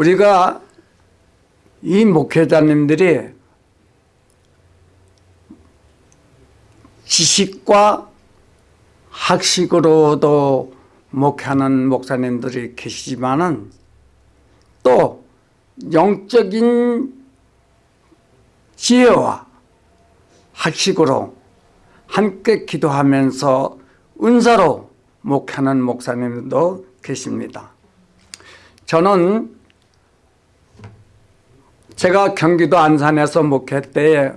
우리가 이 목회자님들이 지식과 학식으로도 목회하는 목사님들이 계시지만은 또 영적인 지혜와 학식으로 함께 기도하면서 은사로 목회하는 목사님도 계십니다. 저는 제가 경기도 안산에서 목회 때에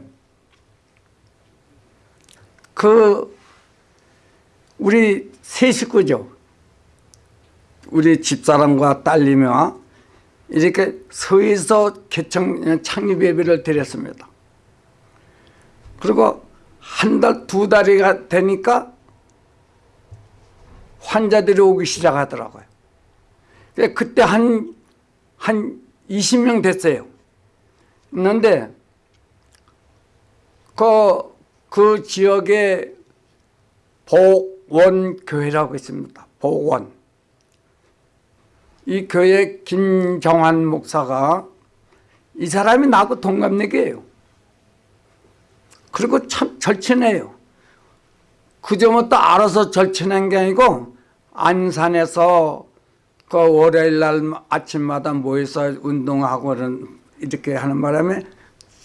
그 우리 세 식구죠. 우리 집사람과 딸님과 이렇게 서에서 개청 창립 예배를 드렸습니다. 그리고 한 달, 두 달이 되니까 환자들이 오기 시작하더라고요. 그때 한, 한 20명 됐어요. 있는데, 그, 그 지역에 복원교회라고 있습니다. 복원. 이 교회 김정환 목사가 이 사람이 나하고 동갑내기예요. 그리고 참 절친해요. 그저부터 알아서 절친한 게 아니고 안산에서 그 월요일 날 아침마다 모여서 운동하고 이렇게 하는 바람에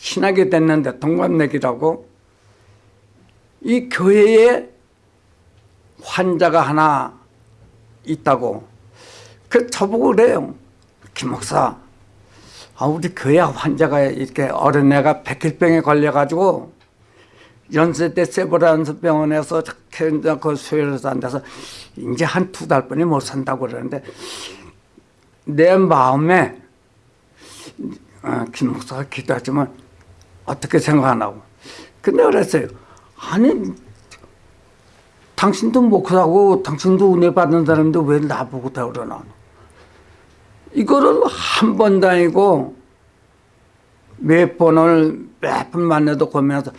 친하게 됐는데 동갑내기라고 이 교회에 환자가 하나 있다고. 그 저보고 그래요. 김 목사 아 우리 교회 환자가 이렇게 어린애가 백혈병에 걸려가지고 연세대 세브란스 병원에서 그 수혈해서 앉아서 이제 한 두 달뿐이 못 산다고 그러는데 내 마음에 어, 김 목사가 기도하지만 어떻게 생각하나고 근데 그랬어요 아니 당신도 목사고 당신도 은혜 받는 사람인데 왜 나보고 다 그러나 이거를 한 번 다니고 몇 번을 몇 번 만나도 고민해서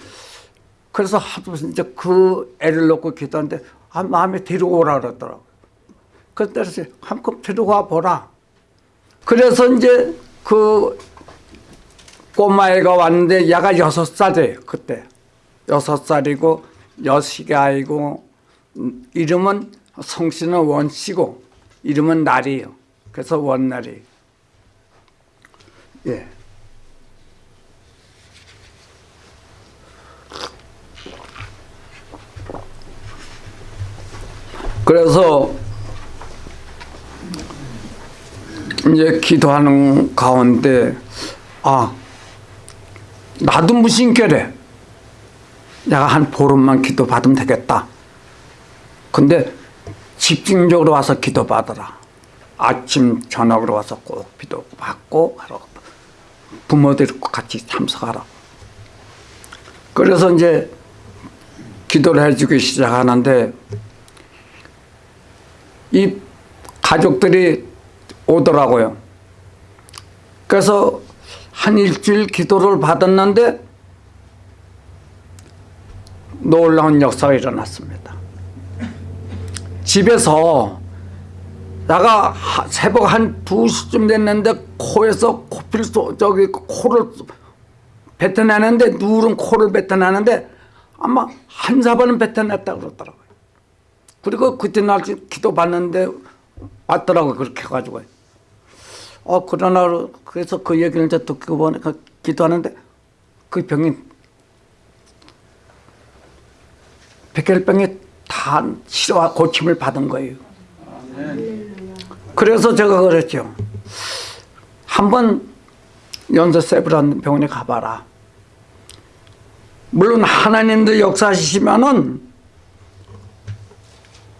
그래서 하도 이제 그 애를 놓고 기도하는데 아, 마음에 데리고 오라 그러더라고요. 그래서 한컵 데리고 와 보라. 그래서 이제 그 꼬마애가 왔는데 얘가 여섯 살이에요. 그때. 여섯 살이고 여식이 아이고 이름은 성씨는 원씨고 이름은 날이에요. 그래서 원날이. 예. 그래서 이제 기도하는 가운데 아 나도 무신결에 내가 한 보름만 기도 받으면 되겠다. 근데 집중적으로 와서 기도 받으라. 아침 저녁으로 와서 꼭 기도 받고 부모들과 같이 참석하라. 그래서 이제 기도를 해주기 시작하는데 이 가족들이 오더라고요. 그래서 한 일주일 기도를 받았는데 놀라운 역사가 일어났습니다. 집에서 나가 새벽 한 2시쯤 됐는데 코에서 코필 소, 저기 코를 뱉어내는데 누른 코를 뱉어내는데 아마 한 사번은 뱉어냈다 그러더라고요. 그리고 그때 날 기도 받는데 왔더라고 그렇게 해가지고 어 그러나 그래서 그 얘기를 이제 듣고 보니까 기도하는데 그 병이 백혈병에 다 치료와 고침을 받은 거예요. 그래서 제가 그랬죠. 한번 연세 세브란 병원에 가봐라. 물론 하나님도 역사하시면은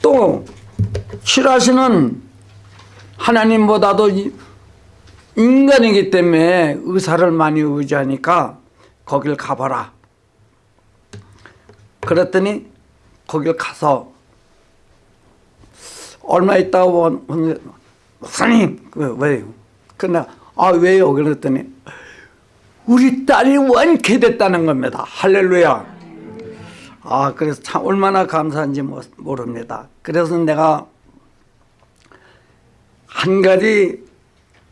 또 싫어하시는 하나님보다도 인간이기 때문에 의사를 많이 의지하니까 거길 가봐라. 그랬더니 거길 가서 얼마 있다가 목사님 그 왜요? 근데 아 왜요? 그랬더니 우리 딸이 완쾌됐다는 겁니다. 할렐루야. 아 그래서 참 얼마나 감사한지 모릅니다. 그래서 내가 한 가지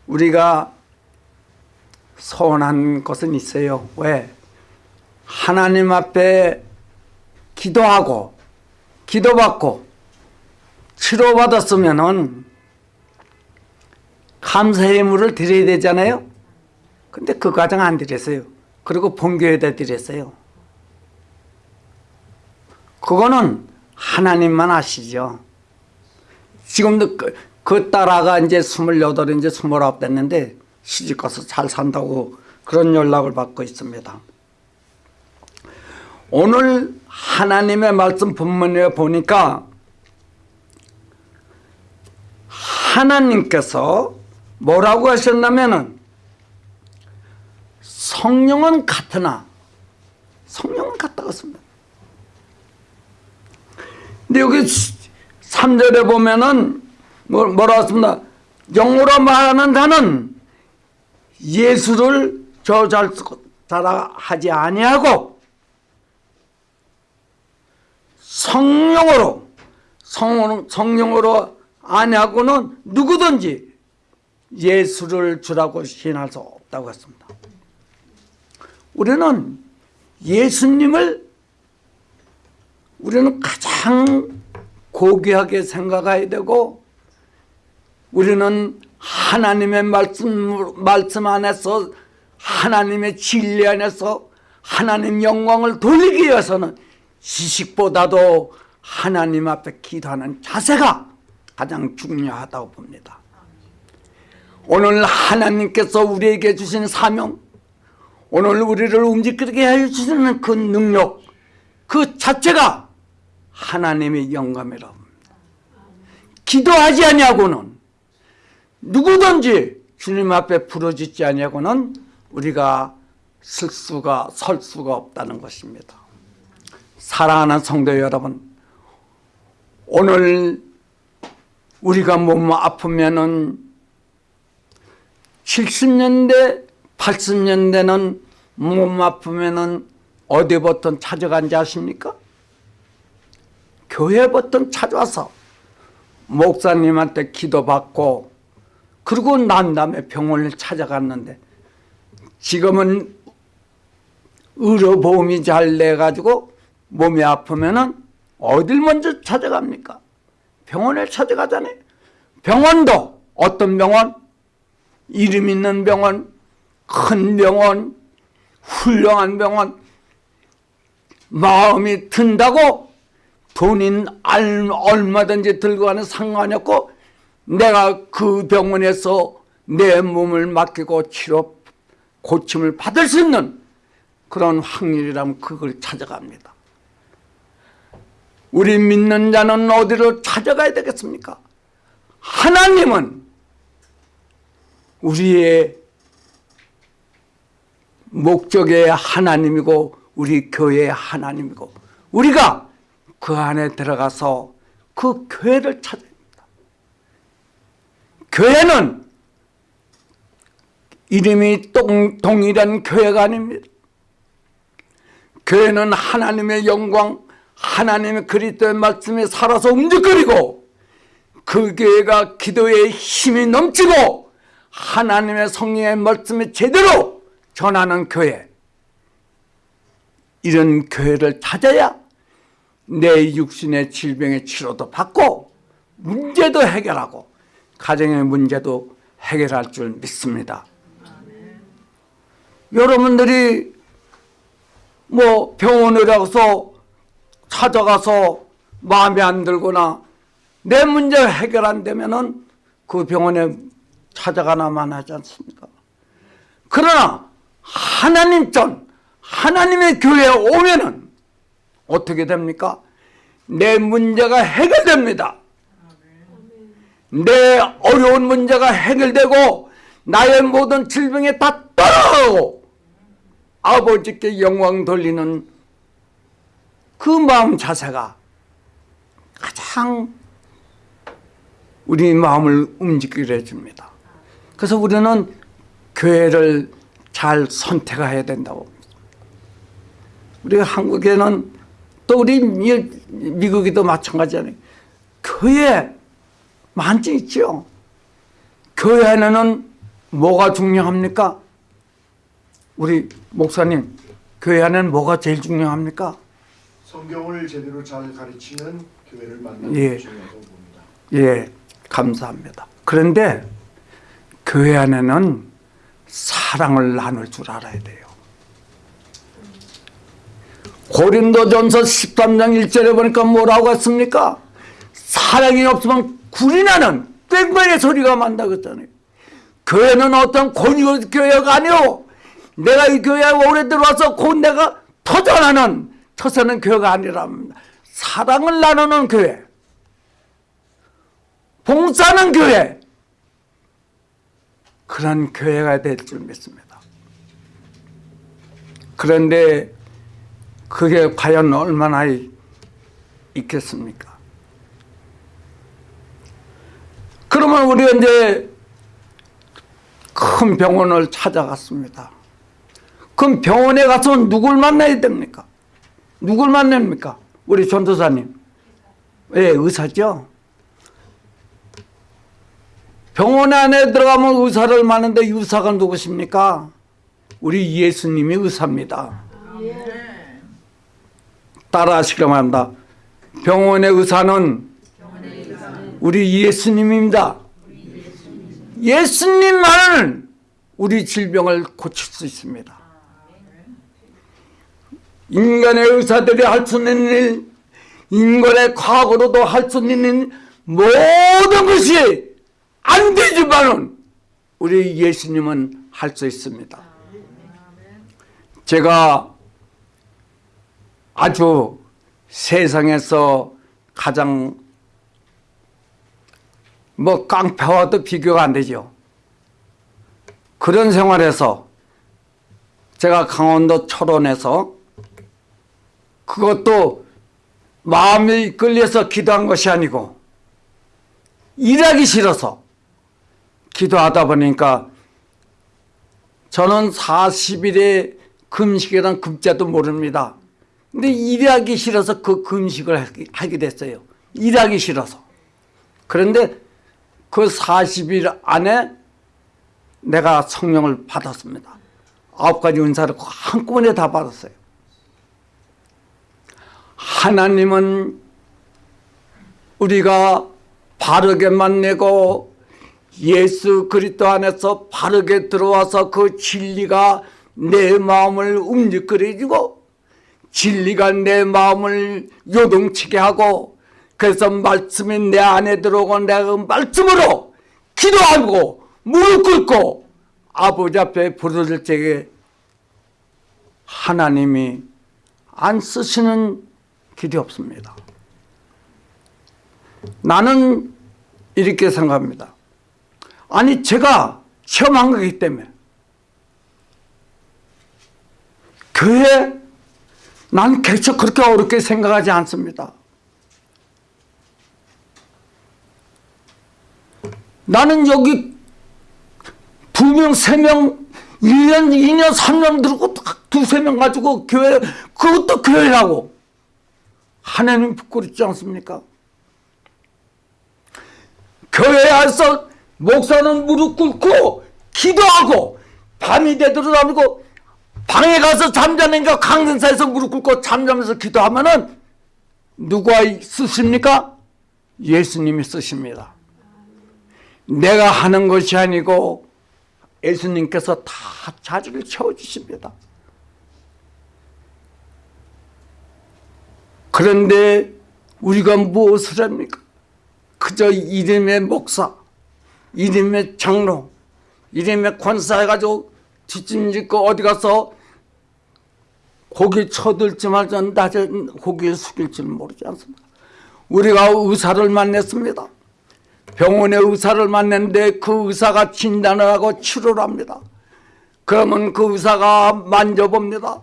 우리가 서운한 것은 있어요. 왜? 하나님 앞에 기도하고 기도받고 치료받았으면은 감사의 물을 드려야 되잖아요. 근데 그 과정 안 드렸어요. 그리고 본교에다 드렸어요. 그거는 하나님만 아시죠. 지금도 그, 그 딸아가 이제 스물여덟 이제 스물아홉 됐는데 시집 가서 잘 산다고 그런 연락을 받고 있습니다. 오늘 하나님의 말씀 본문에 보니까 하나님께서 뭐라고 하셨냐면은 성령은 같으나 성령은 같다고 했습니다. 근데 여기 3절에 보면은 뭐, 뭐라 했습니다. 영어로 말하는 자는 예수를 저잘 하지 아니하고 성령으로 성, 성령으로 아니하고는 누구든지 예수를 주라고 시인할 수 없다고 했습니다. 우리는 예수님을 우리는 가장 고귀하게 생각해야 되고 우리는 하나님의 말씀, 말씀 안에서 하나님의 진리 안에서 하나님 영광을 돌리기 위해서는 지식보다도 하나님 앞에 기도하는 자세가 가장 중요하다고 봅니다. 오늘 하나님께서 우리에게 주신 사명 오늘 우리를 움직이게 해주시는 그 능력 그 자체가 하나님의 영감이라고 합니다. 기도하지 아니하고는 누구든지 주님 앞에 부러지지 아니하고는 우리가 쓸 수가 설 수가 없다는 것입니다. 사랑하는 성도 여러분 오늘 우리가 몸 아프면은 70년대 80년대는 몸 아프면은 어디부터 찾아간지 아십니까? 교회부터 찾아와서 목사님한테 기도받고 그리고 난 다음에 병원을 찾아갔는데 지금은 의료보험이 잘 돼가지고 몸이 아프면은 어딜 먼저 찾아갑니까? 병원을 찾아가잖아요. 병원도 어떤 병원? 이름 있는 병원, 큰 병원, 훌륭한 병원, 마음이 든다고 돈인 얼마든지 들고 가는 상관이 없고 내가 그 병원에서 내 몸을 맡기고 치료, 고침을 받을 수 있는 그런 확률이라면 그걸 찾아갑니다. 우리 믿는 자는 어디로 찾아가야 되겠습니까? 하나님은 우리의 목적의 하나님이고 우리 교회의 하나님이고 우리가 그 안에 들어가서 그 교회를 됩니다. 교회는 이름이 동, 동일한 교회가 아닙니다. 교회는 하나님의 영광, 하나님의 그리스도의 말씀에 살아서 움직거리고 그 교회가 기도에 힘이 넘치고 하나님의 성령의 말씀을 제대로 전하는 교회 이런 교회를 찾아야 내 육신의 질병의 치료도 받고 문제도 해결하고 가정의 문제도 해결할 줄 믿습니다. 여러분들이 뭐 병원에 가서 찾아가서 마음에 안 들거나 내 문제 해결 안 되면은 그 병원에 찾아가나만 하지 않습니까? 그러나 하나님 전 하나님의 교회에 오면은 어떻게 됩니까? 내 문제가 해결됩니다. 내 어려운 문제가 해결되고 나의 모든 질병에 다 떠나가고 아버지께 영광 돌리는 그 마음 자세가 가장 우리 마음을 움직이게 해줍니다. 그래서 우리는 교회를 잘 선택해야 된다고 우리 한국에는 또 우리 미국에도 마찬가지잖아요. 교회 많지 있죠. 교회 안에는 뭐가 중요합니까? 우리 목사님 교회 안에는 뭐가 제일 중요합니까? 성경을 제대로 잘 가르치는 교회를 만나는 예. 게 중요하다고 봅니다. 예, 감사합니다. 그런데 교회 안에는 사랑을 나눌 줄 알아야 돼요. 고린도전서 13장 1절에 보니까 뭐라고 했습니까? 사랑이 없으면 굴이 나는 뺑뺑의 소리가 만다고 했잖아요. 교회는 어떤 권유 교회가 아니오. 내가 이 교회에 오래 들어와서 곧 내가 터져나는 터서는 교회가 아니랍니다. 사랑을 나누는 교회. 봉사하는 교회. 그런 교회가 될 줄 믿습니다. 그런데 그게 과연 얼마나 있겠습니까? 그러면 우리가 이제 큰 병원을 찾아갔습니다. 그럼 병원에 가서 누굴 만나야 됩니까? 누굴 만납니까? 우리 전도사님. 예, 의사죠. 병원 안에 들어가면 의사를 만는데 의사가 누구십니까? 우리 예수님이 의사입니다. 따라 하시기로 합니다. 병원의 의사는 우리 예수님입니다. 예수님만은 우리 질병을 고칠 수 있습니다. 인간의 의사들이 할 수 있는 일, 인간의 과거로도 할 수 있는 모든 것이 안 되지만은 우리 예수님은 할 수 있습니다. 제가 아주 세상에서 가장 뭐 깡패와도 비교가 안 되죠. 그런 생활에서 제가 강원도 철원에서 그것도 마음이 이끌려서 기도한 것이 아니고 일하기 싫어서 기도하다 보니까 저는 40일의 금식이란 금자도 모릅니다. 근데 일하기 싫어서 그 금식을 하게 됐어요. 일하기 싫어서. 그런데 그 40일 안에 내가 성령을 받았습니다. 아홉 가지 은사를 한꺼번에 다 받았어요. 하나님은 우리가 바르게 만 내고 예수 그리스도 안에서 바르게 들어와서 그 진리가 내 마음을 움직거리고 진리가 내 마음을 요동치게 하고 그래서 말씀이 내 안에 들어오고 내가 그 말씀으로 기도하고 무릎 꿇고 아버지 앞에 부르짖을 적에 하나님이 안 쓰시는 길이 없습니다. 나는 이렇게 생각합니다. 아니 제가 체험한 거기 때문에 교회 난 개척 그렇게 어렵게 생각하지 않습니다. 나는 여기 두 명, 세 명, 1년, 2년, 3년 들고 두세 명 가지고 교회, 그것도 교회라고. 하나님 부끄럽지 않습니까? 교회에 와서 목사는 무릎 꿇고 기도하고 밤이 되도록 하고 방에 가서 잠자는가 강등사에서 무릎 꿇고 잠자면서 기도하면은 누가 쓰십니까? 예수님이 쓰십니다. 내가 하는 것이 아니고 예수님께서 다 자리를 채워주십니다. 그런데 우리가 무엇을 합니까? 그저 이름의 목사, 이름의 장로, 이름의 권사 해가지고 뒷짐짓고 어디 가서 고개 쳐들지 말자 낮에 고개 숙일지는 모르지 않습니까? 우리가 의사를 만났습니다. 병원에 의사를 만났는데 그 의사가 진단을 하고 치료를 합니다. 그러면 그 의사가 만져봅니다.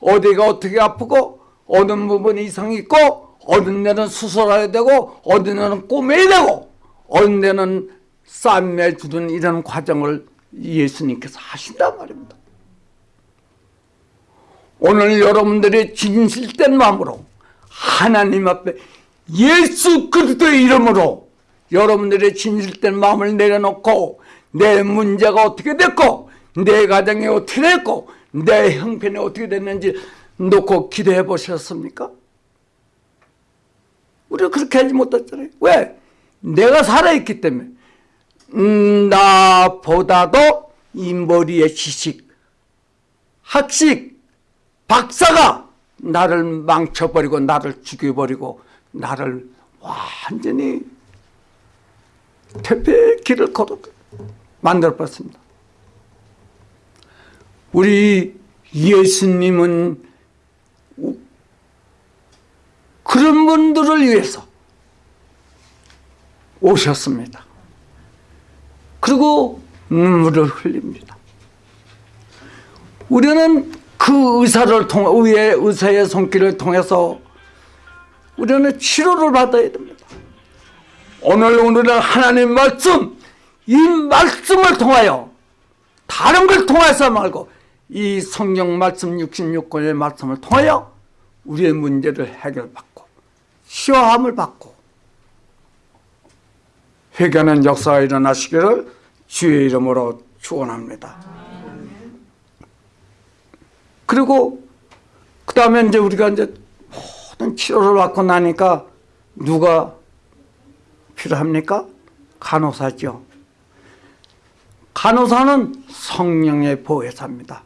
어디가 어떻게 아프고 어느 부분이 이상이 있고 어느 데는 수술해야 되고 어느 데는 꼬매야 되고 어느 데는 쌈매 주는 이런 과정을 예수님께서 하신단 말입니다. 오늘 여러분들이 진실된 마음으로 하나님 앞에 예수 그리스도의 이름으로 여러분들의 진실된 마음을 내려놓고 내 문제가 어떻게 됐고 내 가정이 어떻게 됐고 내 형편이 어떻게 됐는지 놓고 기도해 보셨습니까? 우리가 그렇게 하지 못했잖아요. 왜? 내가 살아있기 때문에. 음, 나보다도 이 머리의 지식, 학식, 박사가 나를 망쳐버리고 나를 죽여버리고 나를 완전히 퇴폐의 길을 만들어봤습니다. 우리 예수님은 그런 분들을 위해서 오셨습니다. 그리고 눈물을 흘립니다. 우리는 그 의사를 통 의의 의사의 손길을 통해서 우리는 치료를 받아야 됩니다. 오늘 우리는 하나님 말씀 이 말씀을 통하여 다른 걸 통해서 말고 이 성경 말씀 66권의 말씀을 통하여 우리의 문제를 해결받고 시화함을 받고 회개하는 역사가 일어나시기를 주의 이름으로 축원합니다. 그리고 그 다음에 이제 우리가 이제 모든 치료를 받고 나니까 누가 필요합니까? 간호사죠. 간호사는 성령의 보혜사입니다.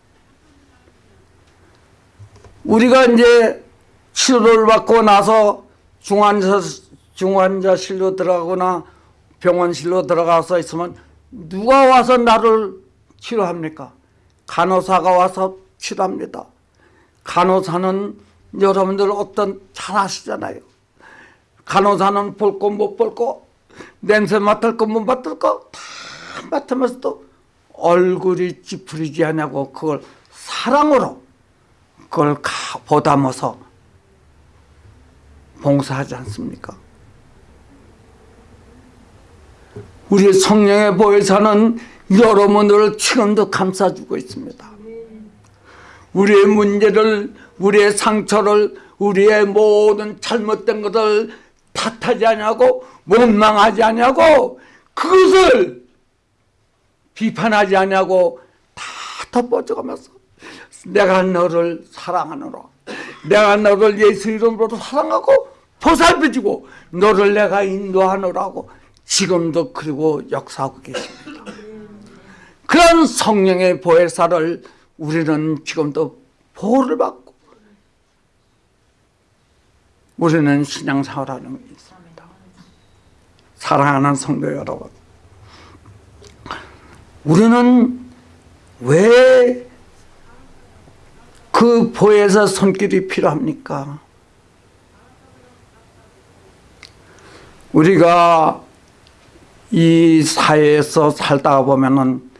우리가 이제 치료를 받고 나서 중환자, 중환자실로 들어가거나 병원실로 들어가서 있으면 누가 와서 나를 치료합니까? 간호사가 와서 치료합니다. 간호사는 여러분들 어떤 잘 아시잖아요. 간호사는 볼 거 못 볼 거, 냄새 맡을 거 못 맡을 거 다 맡으면서도 얼굴이 찌푸리지 않냐고 그걸 사랑으로 그걸 보담아서 봉사하지 않습니까? 우리 성령의 보혜사는 여러분들을 지금도 감싸주고 있습니다. 우리의 문제를, 우리의 상처를, 우리의 모든 잘못된 것을 탓하지 않냐고, 원망하지 않냐고, 그것을 비판하지 않냐고 다 덮어져가면서 내가 너를 사랑하노라. 내가 너를 예수 이름으로 사랑하고 보살펴주고 너를 내가 인도하노라고 지금도 그리고 역사하고 계십니다. 그런 성령의 보혜사를 우리는 지금도 보호를 받고 우리는 신앙생활하는 게 있습니다. 사랑하는 성도 여러분 우리는 왜 그 보혜사 손길이 필요합니까? 우리가 이 사회에서 살다가 보면은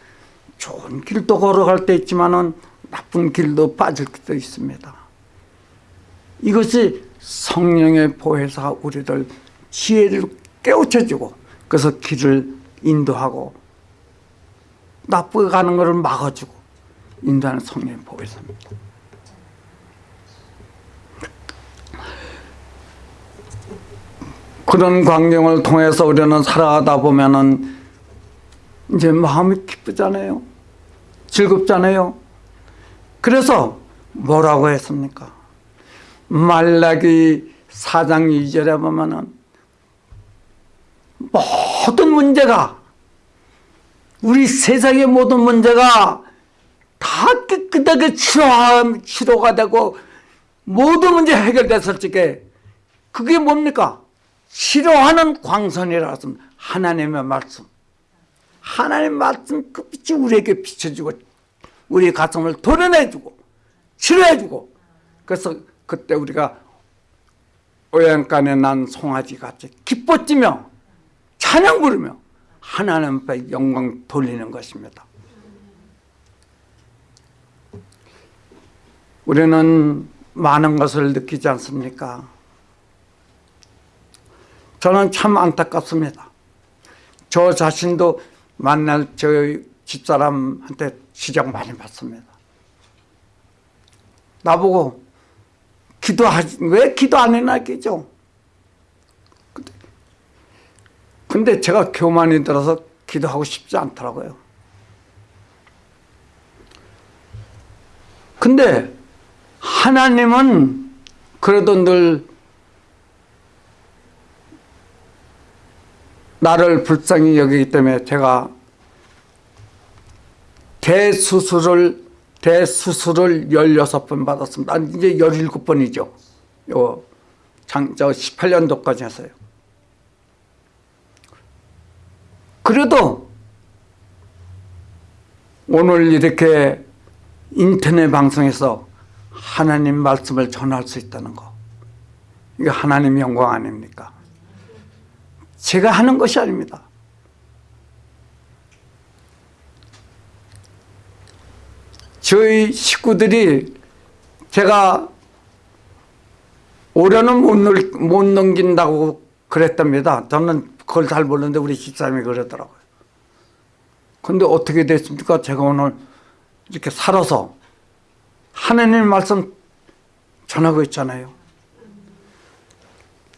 좋은 길도 걸어갈 때 있지만은 나쁜 길도 빠질 때도 있습니다. 이것이 성령의 보혜사가 우리를 지혜를 깨우쳐주고 그래서 길을 인도하고 나쁘게 가는 것을 막아주고 인도하는 성령의 보혜사입니다. 그런 광경을 통해서 우리는 살아가다 보면은 이제 마음이 기쁘잖아요. 즐겁잖아요. 그래서 뭐라고 했습니까? 말라기 4장 2절에 보면은 모든 문제가 우리 세상의 모든 문제가 다 깨끗하게 치료, 치료가 되고 모든 문제 해결됐을 적에 그게 뭡니까? 치료하는 광선이라 했습니다. 하나님의 말씀. 하나님의 말씀 그 빛이 우리에게 비춰주고 우리 가슴을 도려내주고 치료해주고 그래서 그때 우리가 오양간에 난 송아지 같이 기뻐지며 찬양 부르며 하나님 앞에 영광 돌리는 것입니다. 우리는 많은 것을 느끼지 않습니까? 저는 참 안타깝습니다. 저 자신도 만날 저 집사람한테 지적 많이 받습니다. 나보고 기도하지 왜 기도 안? 근데, 근데 제가 교만이 들어서 기도하고 싶지 않더라고요. 근데 하나님은 그래도 늘 나를 불쌍히 여기기 때문에 제가 대수술을 대수술을 16번 받았습니다. 이제 17번이죠. 요 장, 저 18년도까지 했어요. 그래도 오늘 이렇게 인터넷 방송에서 하나님 말씀을 전할 수 있다는 거. 이거 하나님 영광 아닙니까? 제가 하는 것이 아닙니다. 저희 식구들이 제가 올해는 못, 넘- 못 넘긴다고 그랬답니다. 저는 그걸 잘 모르는데 우리 집사람이 그러더라고요. 근데 어떻게 됐습니까? 제가 오늘 이렇게 살아서 하나님 말씀 전하고 있잖아요.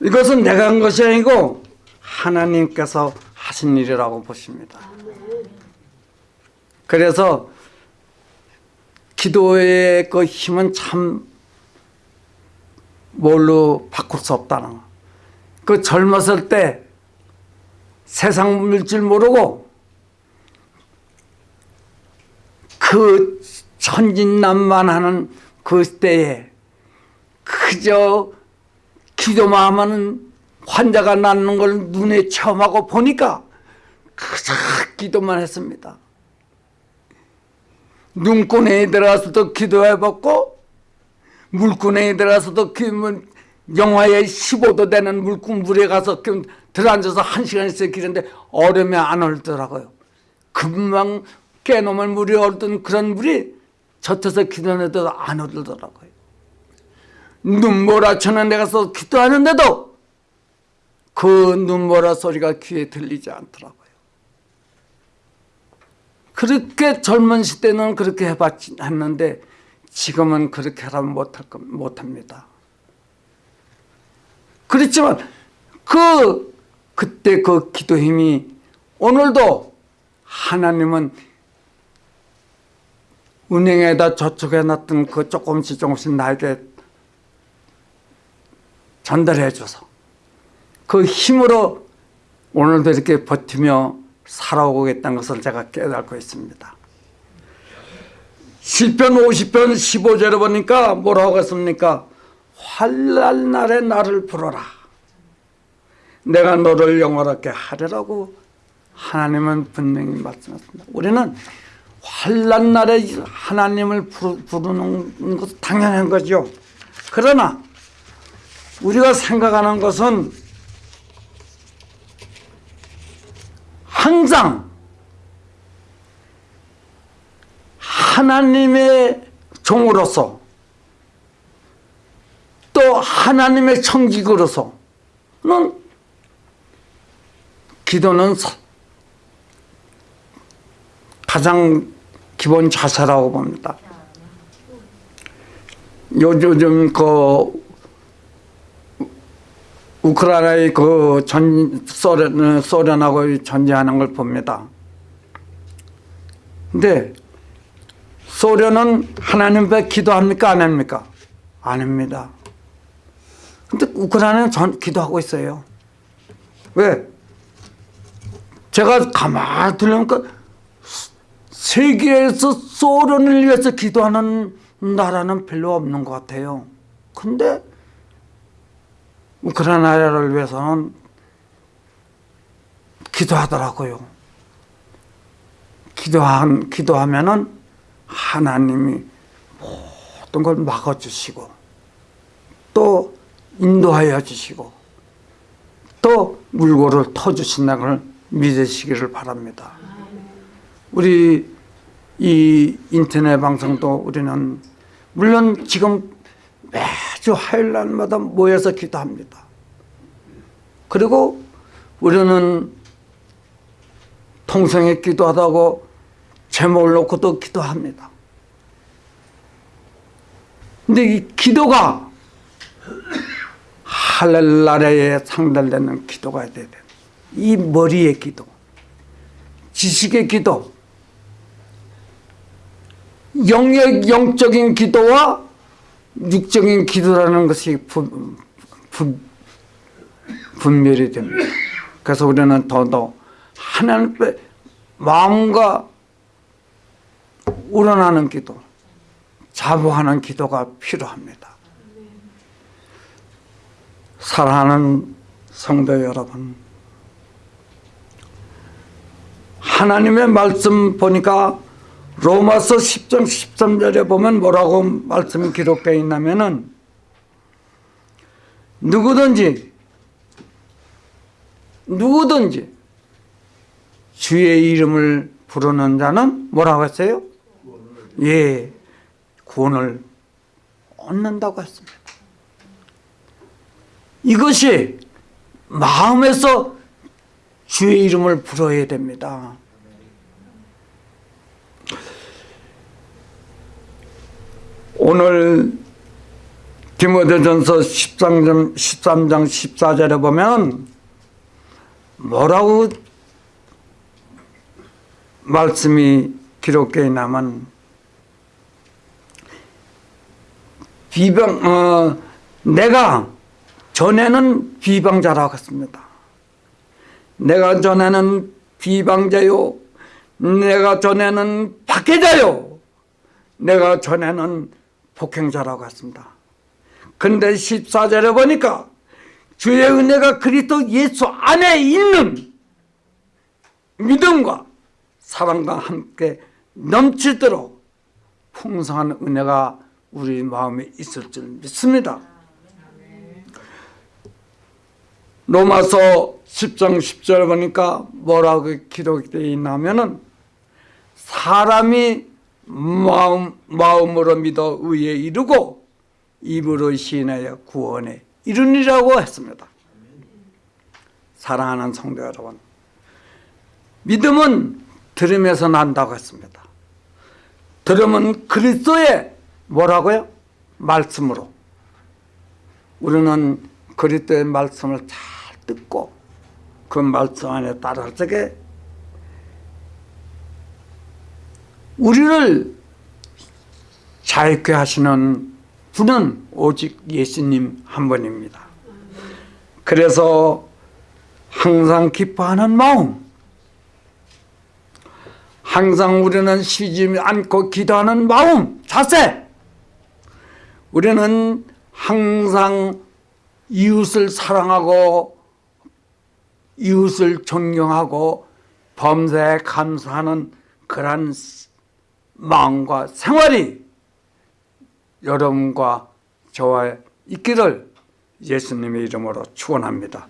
이것은 내가 한 것이 아니고 하나님께서 하신 일이라고 보십니다. 그래서 기도의 그 힘은 참 뭘로 바꿀 수 없다는 거. 그 젊었을 때 세상 물줄 모르고 그 천진난만하는 그 때에 그저 기도만 하면 환자가 낫는 걸 눈에 체험하고 보니까 그저 기도만 했습니다. 눈구멍에 들어가서도 기도해봤고 물구멍에 들어가서도 그뭐 영하에 15도 되는 물구 물에 가서 그 들어앉아서 한 시간씩 기는데 얼음에 안 얼더라고요. 금방 깨놓으면 물이 얼던 그런 물이 젖혀서 기도해도 안 얼더라고요. 눈보라쳐는 데 가서 기도하는데도 그 눈보라 소리가 귀에 들리지 않더라고요. 그렇게 젊은 시대는 그렇게 해봤 했는데 지금은 그렇게 하면 못할 겁 못합니다. 그렇지만 그 그때 그 기도 힘이 오늘도 하나님은 은행에다 저축해 놨던 그 조금씩 조금씩 나에게 전달해 줘서 그 힘으로 오늘도 이렇게 버티며 살아오겠다는 것을 제가 깨닫고 있습니다. 시편 50편 15절에 보니까 뭐라고 했습니까? 환난 날에 나를 부르라. 내가 너를 영원하게 하리라고 하나님은 분명히 말씀하셨습니다. 우리는 환난 날에 하나님을 부르- 부르는 것은 당연한 거죠. 그러나 우리가 생각하는 것은 항상 하나님의 종으로서 또 하나님의 청직으로서는 기도는 사- 가장 기본 자세라고 봅니다. 요즘 그 우크라이나의 그 전 소련 소련하고 전쟁하는 걸 봅니다. 근데 소련은 하나님 앞에 기도합니까 안 합니까? 안 합니다. 근데 우크라이나는 전 기도하고 있어요. 왜? 제가 가만히 들으니까 세계에서 소련을 위해서 기도하는 나라는 별로 없는 것 같아요. 근데 우크라이나를 위해서는 기도하더라고요. 기도한 기도하면은 하나님이 모든 걸 막아주시고 또 인도하여 주시고 또 물고를 터주신다는 걸 믿으시기를 바랍니다. 우리 이 인터넷 방송도 우리는 물론 지금 매주 화요일 날마다 모여서 기도합니다. 그리고 우리는 통성에 기도하다고 제목을 놓고도 기도합니다. 근데 이 기도가 할렐라레에 상달되는 기도가 돼야 돼. 이 머리의 기도, 지식의 기도, 영역 영적인 기도와 육적인 기도라는 것이 분, 분, 분별이 됩니다. 그래서 우리는 더더 하나님의 마음과 우러나는 기도, 자부하는 기도가 필요합니다. 사랑하는 성도 여러분, 하나님의 말씀 보니까 로마서 10장 13절에 보면 뭐라고 말씀이 기록되어 있냐면은 누구든지 누구든지 주의 이름을 부르는 자는 뭐라고 했어요? 예, 구원을 얻는다고 했습니다. 이것이 마음에서 주의 이름을 불어야 됩니다. 오늘 디모데전서 13장, 13장 14절에 보면 뭐라고 말씀이 기록되어 있냐면 비방 어, 내가 전에는 비방자라고 했습니다. 내가 전에는 비방자요. 내가 전에는 박해자요. 내가 전에는 폭행자라고 했습니다. 근데 14절에 보니까 주의 은혜가 그리스도 예수 안에 있는 믿음과 사랑과 함께 넘치도록 풍성한 은혜가 우리 마음에 있을 줄 믿습니다. 로마서 10장 10절 보니까 뭐라고 기록되어 있냐면은 사람이 마음, 마음으로 믿어 의에 이르고 입으로 시인하여 구원에 이르니라고 했습니다. 사랑하는 성도 여러분 믿음은 들음에서 난다고 했습니다. 들음은 그리스도의 뭐라고요? 말씀으로 우리는 그리스도의 말씀을 잘 듣고 그 말씀 안에 따라서 우리를 자유케 하시는 분은 오직 예수님 한 분입니다. 그래서 항상 기뻐하는 마음 항상 우리는 쉬지 않고 기도하는 마음, 자세 우리는 항상 이웃을 사랑하고 이웃을 존경하고 범사에 감사하는 그러한 마음과 생활이 여러분과 저와 있기를 예수님의 이름으로 축원합니다.